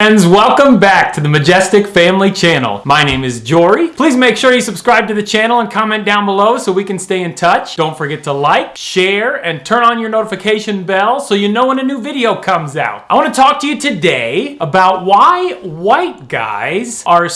Friends, welcome back to the Majestic Family Channel. My name is Jory. Please make sure you subscribe to the channel and comment down below so we can stay in touch. Don't forget to like, share, and turn on your notification bell so you know when a new video comes out. I want to talk to you today about why white guys are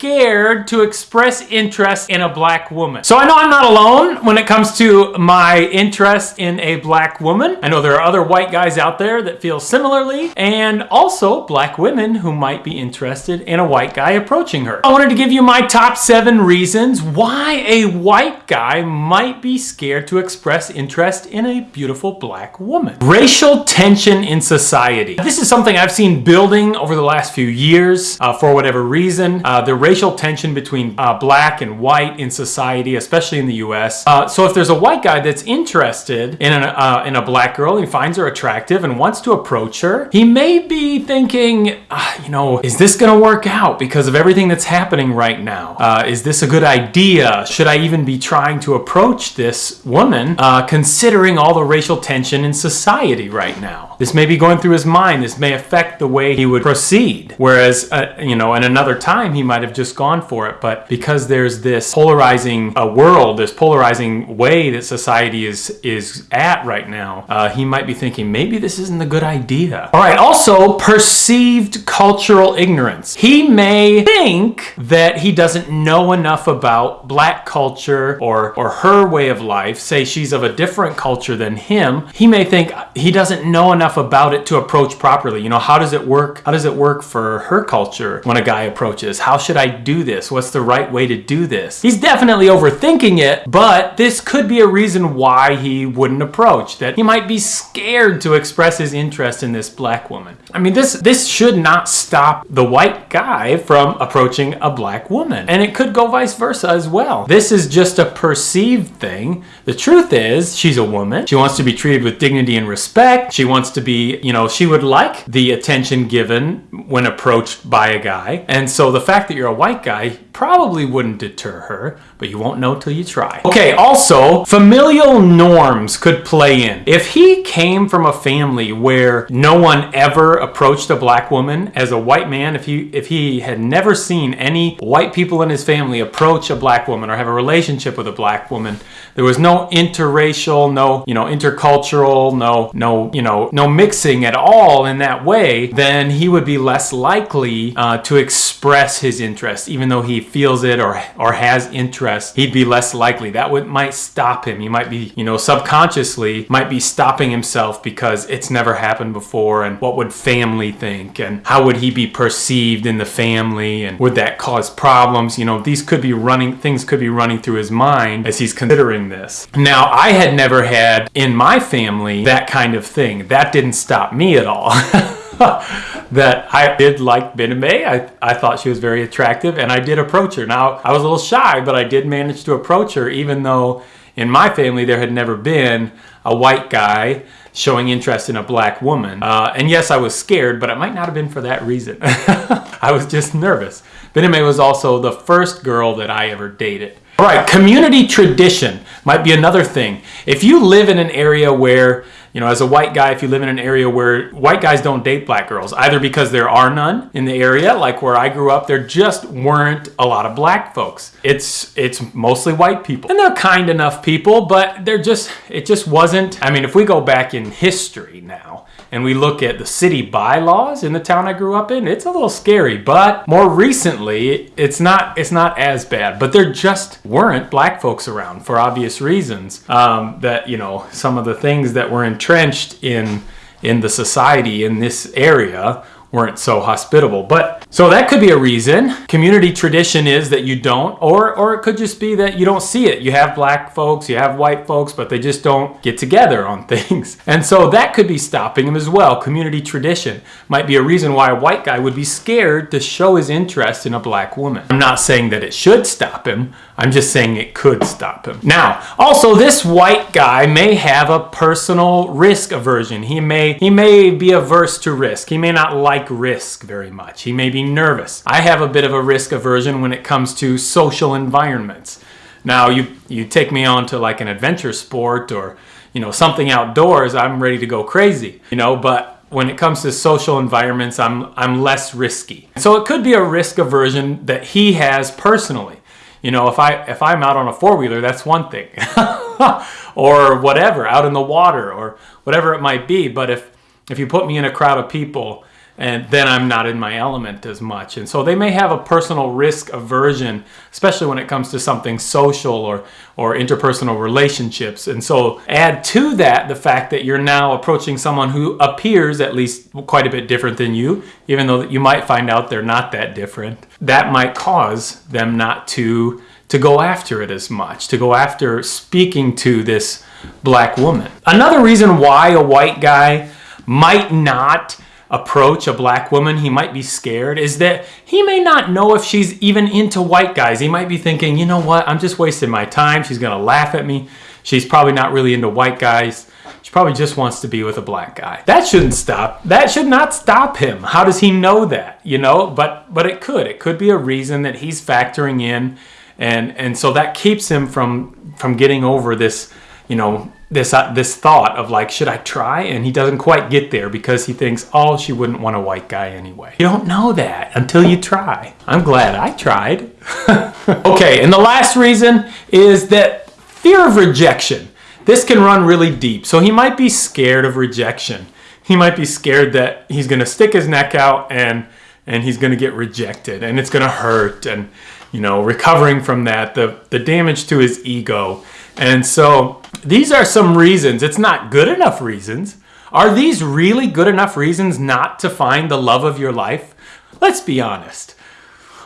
scared to express interest in a black woman. So I know I'm not alone when it comes to my interest in a black woman. I know there are other white guys out there that feel similarly and also black women who might be interested in a white guy approaching her. I wanted to give you my top seven reasons why a white guy might be scared to express interest in a beautiful black woman. Racial tension in society. This is something I've seen building over the last few years uh, for whatever reason. Uh, the racial tension between uh, black and white in society, especially in the US. Uh, so if there's a white guy that's interested in, an, uh, in a black girl, he finds her attractive and wants to approach her, he may be thinking, ah, you know, is this gonna work out because of everything that's happening right now? Uh, is this a good idea? Should I even be trying to approach this woman uh, considering all the racial tension in society right now? This may be going through his mind. This may affect the way he would proceed. Whereas, uh, you know, in another time, he might have just gone for it. But because there's this polarizing uh, world, this polarizing way that society is is at right now, uh, he might be thinking maybe this isn't a good idea. All right. Also, perceived cultural ignorance. He may think that he doesn't know enough about black culture or or her way of life. Say she's of a different culture than him. He may think he doesn't know enough about it to approach properly. You know, how does it work? How does it work for her culture when a guy approaches? How should I do this? What's the right way to do this? He's definitely overthinking it, but this could be a reason why he wouldn't approach, that he might be scared to express his interest in this black woman. I mean, this, this should not stop the white guy from approaching a black woman. And it could go vice versa as well. This is just a perceived thing. The truth is, she's a woman. She wants to be treated with dignity and respect. She wants to be, you know, she would like the attention given when approached by a guy. And so the fact that you're a white guy probably wouldn't deter her, but you won't know till you try. Okay, also, familial norms could play in. If he came from a family where no one ever approached a black woman as a white man, if he if he had never seen any white people in his family approach a black woman or have a relationship with a black woman, there was no interracial, no, you know, intercultural, no no, you know, no mixing at all in that way, then he would be less likely uh, to express his interest even though he feels it or or has interest, he'd be less likely. That would might stop him. He might be, you know, subconsciously might be stopping himself because it's never happened before and what would family think and how would he be perceived in the family and would that cause problems? You know, these could be running things could be running through his mind as he's considering this. Now, I had never had in my family that kind of thing. That didn't stop me at all. that I did like Bename. I, I thought she was very attractive and I did approach her. Now, I was a little shy, but I did manage to approach her even though in my family there had never been a white guy showing interest in a black woman. Uh, and yes, I was scared, but it might not have been for that reason. I was just nervous. Bename was also the first girl that I ever dated. All right, community tradition might be another thing. If you live in an area where you know, as a white guy, if you live in an area where white guys don't date black girls, either because there are none in the area, like where I grew up, there just weren't a lot of black folks. It's it's mostly white people. And they're kind enough people, but they're just it just wasn't I mean, if we go back in history now and we look at the city bylaws in the town I grew up in, it's a little scary, but more recently, it's not it's not as bad, but there just weren't black folks around for obvious reasons. Um, that, you know, some of the things that were entrenched in in the society in this area weren't so hospitable. But so that could be a reason. Community tradition is that you don't, or or it could just be that you don't see it. You have black folks, you have white folks, but they just don't get together on things. And so that could be stopping them as well. Community tradition might be a reason why a white guy would be scared to show his interest in a black woman. I'm not saying that it should stop him. I'm just saying it could stop him. Now, also this white guy may have a personal risk aversion. He may he may be averse to risk. He may not like risk very much. He may be nervous. I have a bit of a risk aversion when it comes to social environments. Now, you you take me on to like an adventure sport or, you know, something outdoors, I'm ready to go crazy. You know, but when it comes to social environments, I'm I'm less risky. So it could be a risk aversion that he has personally. You know, if I if I'm out on a four wheeler, that's one thing, or whatever, out in the water, or whatever it might be. But if if you put me in a crowd of people and then I'm not in my element as much. And so they may have a personal risk aversion, especially when it comes to something social or, or interpersonal relationships. And so add to that the fact that you're now approaching someone who appears at least quite a bit different than you, even though you might find out they're not that different. That might cause them not to to go after it as much, to go after speaking to this black woman. Another reason why a white guy might not approach a black woman, he might be scared, is that he may not know if she's even into white guys. He might be thinking, you know what, I'm just wasting my time. She's gonna laugh at me. She's probably not really into white guys. She probably just wants to be with a black guy. That shouldn't stop. That should not stop him. How does he know that? You know, but but it could. It could be a reason that he's factoring in and and so that keeps him from from getting over this, you know, this uh, this thought of like should I try? And he doesn't quite get there because he thinks oh she wouldn't want a white guy anyway. You don't know that until you try. I'm glad I tried. Okay and the last reason is that fear of rejection. This can run really deep. So he might be scared of rejection. He might be scared that he's gonna stick his neck out and and he's gonna get rejected and it's gonna hurt and you know recovering from that the the damage to his ego and so these are some reasons. It's not good enough reasons. Are these really good enough reasons not to find the love of your life? Let's be honest.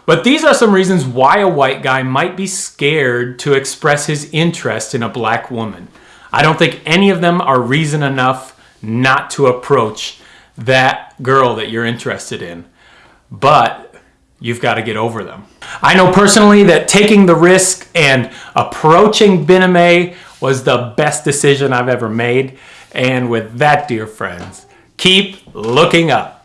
But these are some reasons why a white guy might be scared to express his interest in a black woman. I don't think any of them are reason enough not to approach that girl that you're interested in. But you've got to get over them. I know personally that taking the risk and approaching Biname was the best decision I've ever made. And with that, dear friends, keep looking up.